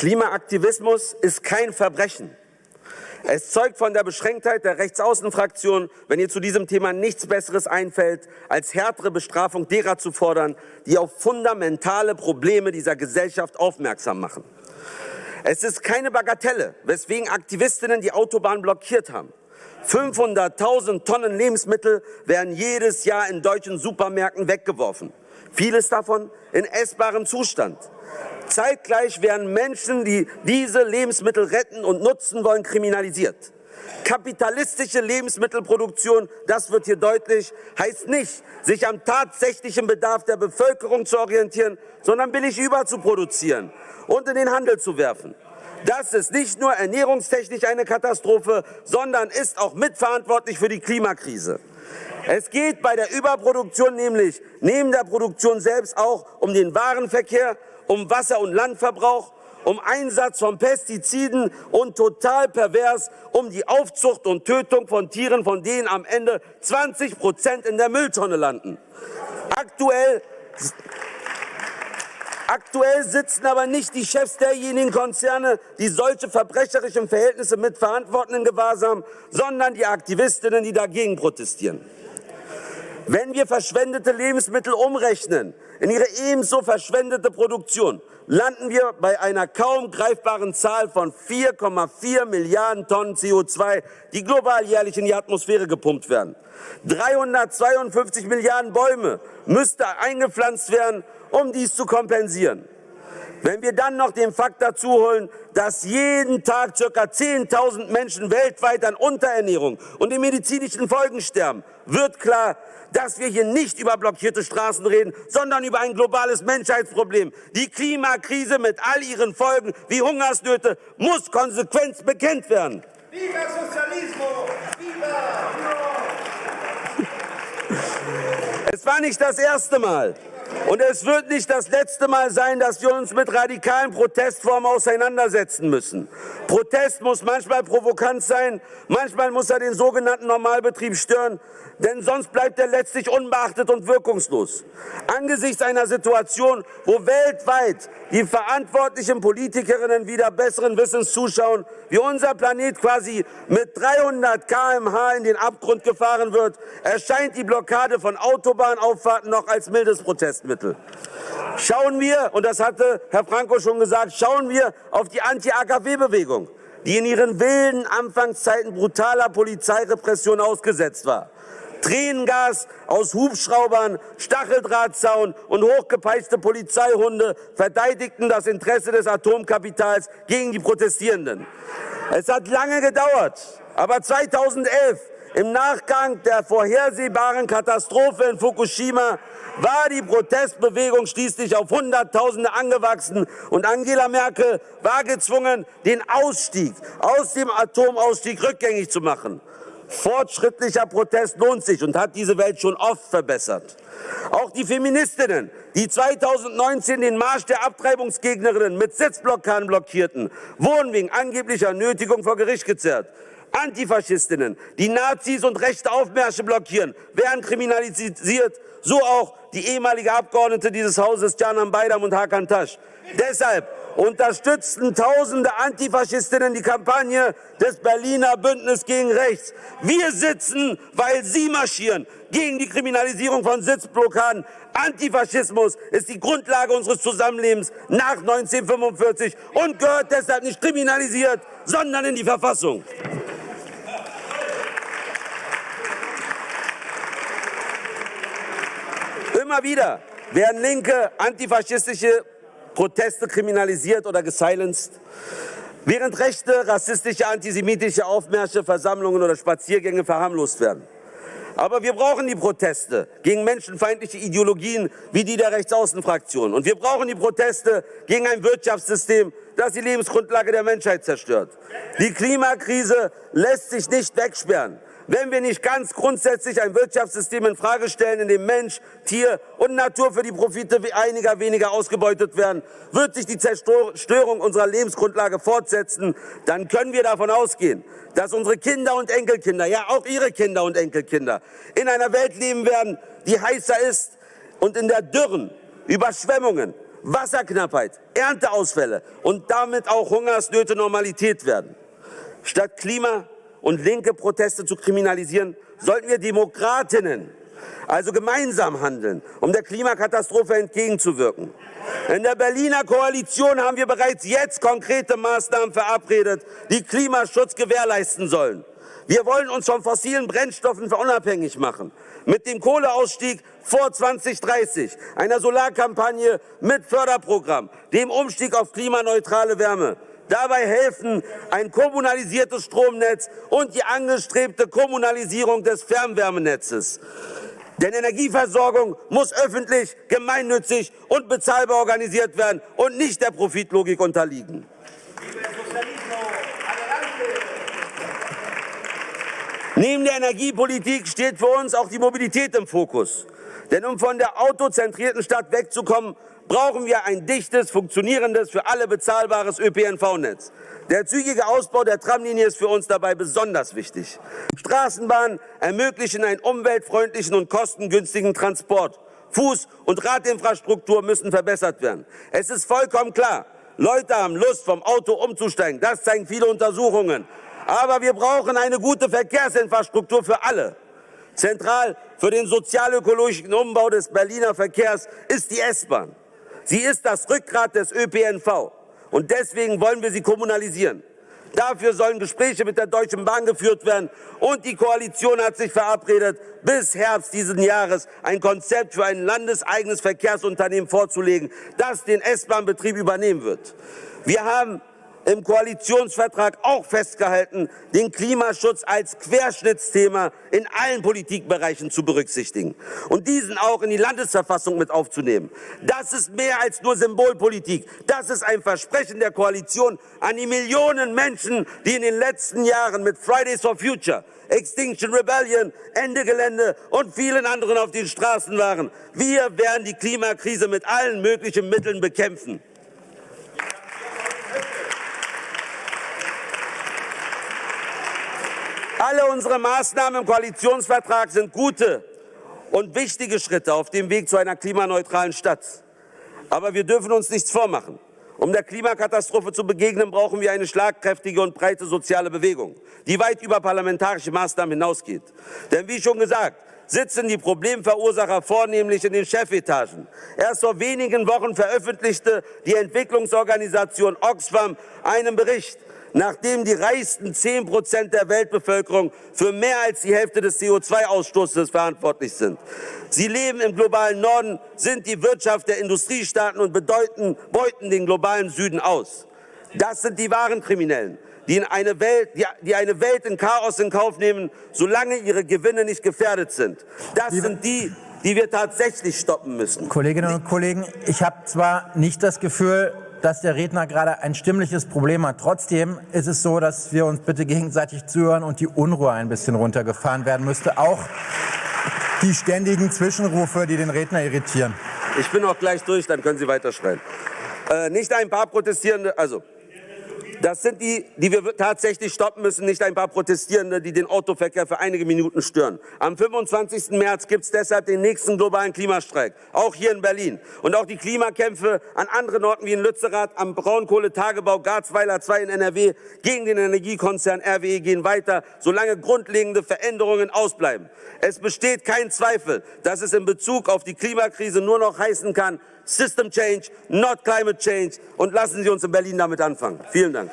Klimaaktivismus ist kein Verbrechen. Es zeugt von der Beschränktheit der Rechtsaußenfraktion, wenn ihr zu diesem Thema nichts Besseres einfällt, als härtere Bestrafung derer zu fordern, die auf fundamentale Probleme dieser Gesellschaft aufmerksam machen. Es ist keine Bagatelle, weswegen Aktivistinnen die Autobahn blockiert haben. 500.000 Tonnen Lebensmittel werden jedes Jahr in deutschen Supermärkten weggeworfen. Vieles davon in essbarem Zustand. Zeitgleich werden Menschen, die diese Lebensmittel retten und nutzen wollen, kriminalisiert. Kapitalistische Lebensmittelproduktion, das wird hier deutlich, heißt nicht, sich am tatsächlichen Bedarf der Bevölkerung zu orientieren, sondern billig überzuproduzieren und in den Handel zu werfen. Das ist nicht nur ernährungstechnisch eine Katastrophe, sondern ist auch mitverantwortlich für die Klimakrise. Es geht bei der Überproduktion nämlich neben der Produktion selbst auch um den Warenverkehr, um Wasser- und Landverbrauch, um Einsatz von Pestiziden und total pervers um die Aufzucht und Tötung von Tieren, von denen am Ende 20 Prozent in der Mülltonne landen. Aktuell Aktuell sitzen aber nicht die Chefs derjenigen Konzerne, die solche verbrecherischen Verhältnisse mitverantworten in Gewahrsam, sondern die Aktivistinnen, die dagegen protestieren. Wenn wir verschwendete Lebensmittel umrechnen in ihre ebenso verschwendete Produktion, landen wir bei einer kaum greifbaren Zahl von 4,4 Milliarden Tonnen CO2, die global jährlich in die Atmosphäre gepumpt werden. 352 Milliarden Bäume müsste eingepflanzt werden, um dies zu kompensieren. Wenn wir dann noch den Fakt dazu holen, dass jeden Tag ca. 10.000 Menschen weltweit an Unterernährung und den medizinischen Folgen sterben, wird klar, dass wir hier nicht über blockierte Straßen reden, sondern über ein globales Menschheitsproblem. Die Klimakrise mit all ihren Folgen wie Hungersnöte muss konsequent bekennt werden. Viva Sozialismo! Viva! Es war nicht das erste Mal, und es wird nicht das letzte Mal sein, dass wir uns mit radikalen Protestformen auseinandersetzen müssen. Protest muss manchmal provokant sein, manchmal muss er den sogenannten Normalbetrieb stören, denn sonst bleibt er letztlich unbeachtet und wirkungslos. Angesichts einer Situation, wo weltweit die verantwortlichen Politikerinnen wieder besseren Wissens zuschauen, wie unser Planet quasi mit 300 km/h in den Abgrund gefahren wird, erscheint die Blockade von Autobahnauffahrten noch als mildes Protestmittel. Schauen wir, und das hatte Herr Franco schon gesagt, schauen wir auf die Anti-AKW-Bewegung, die in ihren wilden Anfangszeiten brutaler Polizeirepression ausgesetzt war. Tränengas aus Hubschraubern, Stacheldrahtzaun und hochgepeitschte Polizeihunde verteidigten das Interesse des Atomkapitals gegen die Protestierenden. Es hat lange gedauert, aber 2011 im Nachgang der vorhersehbaren Katastrophe in Fukushima war die Protestbewegung schließlich auf Hunderttausende angewachsen und Angela Merkel war gezwungen, den Ausstieg aus dem Atomausstieg rückgängig zu machen. Fortschrittlicher Protest lohnt sich und hat diese Welt schon oft verbessert. Auch die Feministinnen, die 2019 den Marsch der Abtreibungsgegnerinnen mit Sitzblockaden blockierten, wurden wegen angeblicher Nötigung vor Gericht gezerrt. Antifaschistinnen, die Nazis und rechte Aufmärsche blockieren, werden kriminalisiert, so auch die ehemalige Abgeordnete dieses Hauses Canan Baydam und Hakan Tasch. Deshalb unterstützten tausende Antifaschistinnen die Kampagne des Berliner Bündnis gegen Rechts. Wir sitzen, weil sie marschieren gegen die Kriminalisierung von Sitzblockaden. Antifaschismus ist die Grundlage unseres Zusammenlebens nach 1945 und gehört deshalb nicht kriminalisiert, sondern in die Verfassung. Immer wieder werden linke antifaschistische Proteste kriminalisiert oder gesilenced, während rechte, rassistische, antisemitische Aufmärsche, Versammlungen oder Spaziergänge verharmlost werden. Aber wir brauchen die Proteste gegen menschenfeindliche Ideologien wie die der Rechtsaußenfraktion. Und wir brauchen die Proteste gegen ein Wirtschaftssystem, das die Lebensgrundlage der Menschheit zerstört. Die Klimakrise lässt sich nicht wegsperren wenn wir nicht ganz grundsätzlich ein Wirtschaftssystem in Frage stellen, in dem Mensch, Tier und Natur für die Profite einiger weniger ausgebeutet werden, wird sich die Zerstörung unserer Lebensgrundlage fortsetzen. Dann können wir davon ausgehen, dass unsere Kinder und Enkelkinder, ja auch ihre Kinder und Enkelkinder, in einer Welt leben werden, die heißer ist und in der Dürren, Überschwemmungen, Wasserknappheit, Ernteausfälle und damit auch Hungersnöte Normalität werden. Statt Klima- und linke Proteste zu kriminalisieren, sollten wir Demokratinnen also gemeinsam handeln, um der Klimakatastrophe entgegenzuwirken. In der Berliner Koalition haben wir bereits jetzt konkrete Maßnahmen verabredet, die Klimaschutz gewährleisten sollen. Wir wollen uns von fossilen Brennstoffen unabhängig machen. Mit dem Kohleausstieg vor 2030, einer Solarkampagne mit Förderprogramm, dem Umstieg auf klimaneutrale Wärme. Dabei helfen ein kommunalisiertes Stromnetz und die angestrebte Kommunalisierung des Fernwärmenetzes. Denn Energieversorgung muss öffentlich, gemeinnützig und bezahlbar organisiert werden und nicht der Profitlogik unterliegen. Neben der Energiepolitik steht für uns auch die Mobilität im Fokus. Denn um von der autozentrierten Stadt wegzukommen, brauchen wir ein dichtes, funktionierendes, für alle bezahlbares ÖPNV-Netz. Der zügige Ausbau der Tramlinie ist für uns dabei besonders wichtig. Straßenbahnen ermöglichen einen umweltfreundlichen und kostengünstigen Transport. Fuß- und Radinfrastruktur müssen verbessert werden. Es ist vollkommen klar, Leute haben Lust, vom Auto umzusteigen. Das zeigen viele Untersuchungen. Aber wir brauchen eine gute Verkehrsinfrastruktur für alle. Zentral für den sozialökologischen Umbau des Berliner Verkehrs ist die S-Bahn. Sie ist das Rückgrat des ÖPNV. Und deswegen wollen wir sie kommunalisieren. Dafür sollen Gespräche mit der Deutschen Bahn geführt werden. Und die Koalition hat sich verabredet, bis Herbst dieses Jahres ein Konzept für ein landeseigenes Verkehrsunternehmen vorzulegen, das den S-Bahn-Betrieb übernehmen wird. Wir haben im Koalitionsvertrag auch festgehalten, den Klimaschutz als Querschnittsthema in allen Politikbereichen zu berücksichtigen und diesen auch in die Landesverfassung mit aufzunehmen. Das ist mehr als nur Symbolpolitik. Das ist ein Versprechen der Koalition an die Millionen Menschen, die in den letzten Jahren mit Fridays for Future, Extinction Rebellion, Ende Gelände und vielen anderen auf den Straßen waren. Wir werden die Klimakrise mit allen möglichen Mitteln bekämpfen. Alle unsere Maßnahmen im Koalitionsvertrag sind gute und wichtige Schritte auf dem Weg zu einer klimaneutralen Stadt. Aber wir dürfen uns nichts vormachen. Um der Klimakatastrophe zu begegnen, brauchen wir eine schlagkräftige und breite soziale Bewegung, die weit über parlamentarische Maßnahmen hinausgeht. Denn wie schon gesagt, sitzen die Problemverursacher vornehmlich in den Chefetagen. Erst vor wenigen Wochen veröffentlichte die Entwicklungsorganisation Oxfam einen Bericht, nachdem die reichsten 10 Prozent der Weltbevölkerung für mehr als die Hälfte des CO2-Ausstoßes verantwortlich sind. Sie leben im globalen Norden, sind die Wirtschaft der Industriestaaten und bedeuten, beuten den globalen Süden aus. Das sind die wahren Kriminellen, die, in eine Welt, die eine Welt in Chaos in Kauf nehmen, solange ihre Gewinne nicht gefährdet sind. Das sind die, die wir tatsächlich stoppen müssen. Kolleginnen und Kollegen, ich habe zwar nicht das Gefühl, dass der Redner gerade ein stimmliches Problem hat. Trotzdem ist es so, dass wir uns bitte gegenseitig zuhören und die Unruhe ein bisschen runtergefahren werden müsste. Auch die ständigen Zwischenrufe, die den Redner irritieren. Ich bin auch gleich durch, dann können Sie weiterschreien. Äh, nicht ein paar Protestierende, also das sind die, die wir tatsächlich stoppen müssen, nicht ein paar Protestierende, die den Autoverkehr für einige Minuten stören. Am 25. März gibt es deshalb den nächsten globalen Klimastreik, auch hier in Berlin. Und auch die Klimakämpfe an anderen Orten wie in Lützerath, am Braunkohletagebau Garzweiler 2 in NRW gegen den Energiekonzern RWE gehen weiter, solange grundlegende Veränderungen ausbleiben. Es besteht kein Zweifel, dass es in Bezug auf die Klimakrise nur noch heißen kann, System Change, not Climate Change. Und lassen Sie uns in Berlin damit anfangen. Vielen Dank.